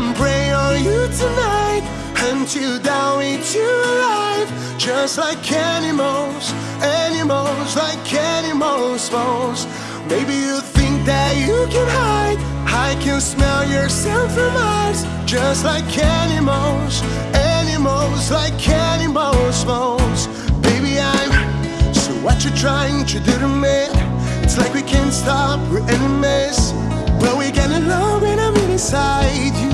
hunt you tonight. Until down, eat you alive Just like animals, animals like animals most Maybe you think that you can hide I can smell your scent from miles Just like animals, animals like animals most Baby I'm, so what you trying to do to me? It's like we can't stop, we're enemies. But we get along when I'm inside you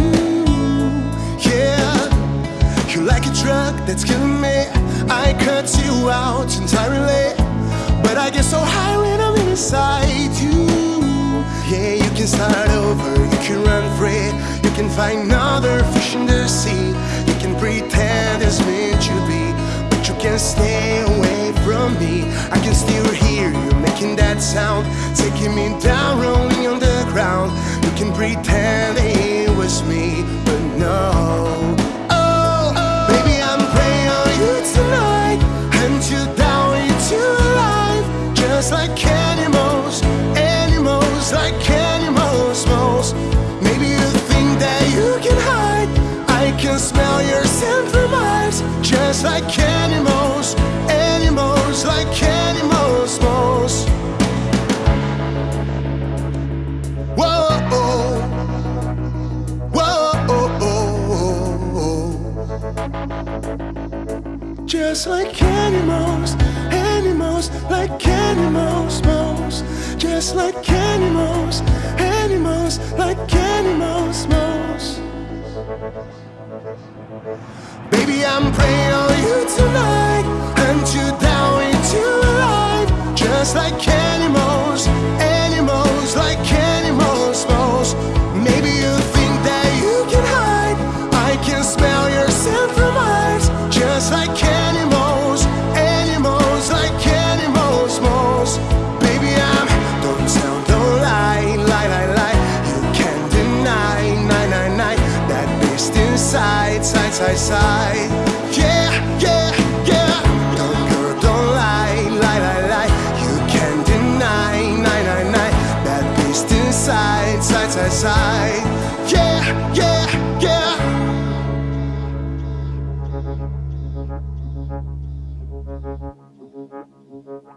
that's killing me. I cut you out entirely. But I get so high when I'm inside you. Yeah, you can start over, you can run free. You can find another fish in the sea. You can pretend it's meant to be. But you can't stay away from me. I can still hear you making that sound. Taking me down, rolling on the ground. You can pretend it was me, but no Just like animals, animals like animals most. Maybe you think that you can hide I can smell your scent from miles. Just like animals, animals like animals most. Whoa, just like animals, animals like animals most. Just like animals, animals like animals most. Baby, I'm preying on you tonight Hunt you down, you alive Just like side, side, side. Yeah, yeah, yeah. Don't, girl, don't lie, lie, lie, lie. You can't deny, nine, nine, nine. That beast inside, side, side, side. Yeah, yeah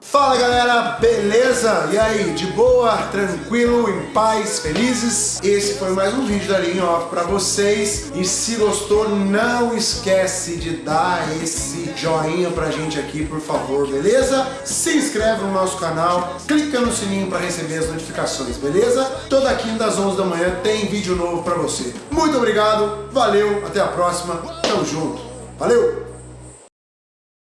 Fala galera, beleza? E aí, de boa, tranquilo, em paz, felizes? Esse foi mais um vídeo da Linha Off pra vocês e se gostou, não esquece de dar esse joinha pra gente aqui, por favor, beleza? Se inscreve no nosso canal, clica no sininho pra receber as notificações, beleza? Toda quinta às 11 da manhã tem vídeo novo pra você. Muito obrigado, valeu, até a próxima, tamo junto, valeu!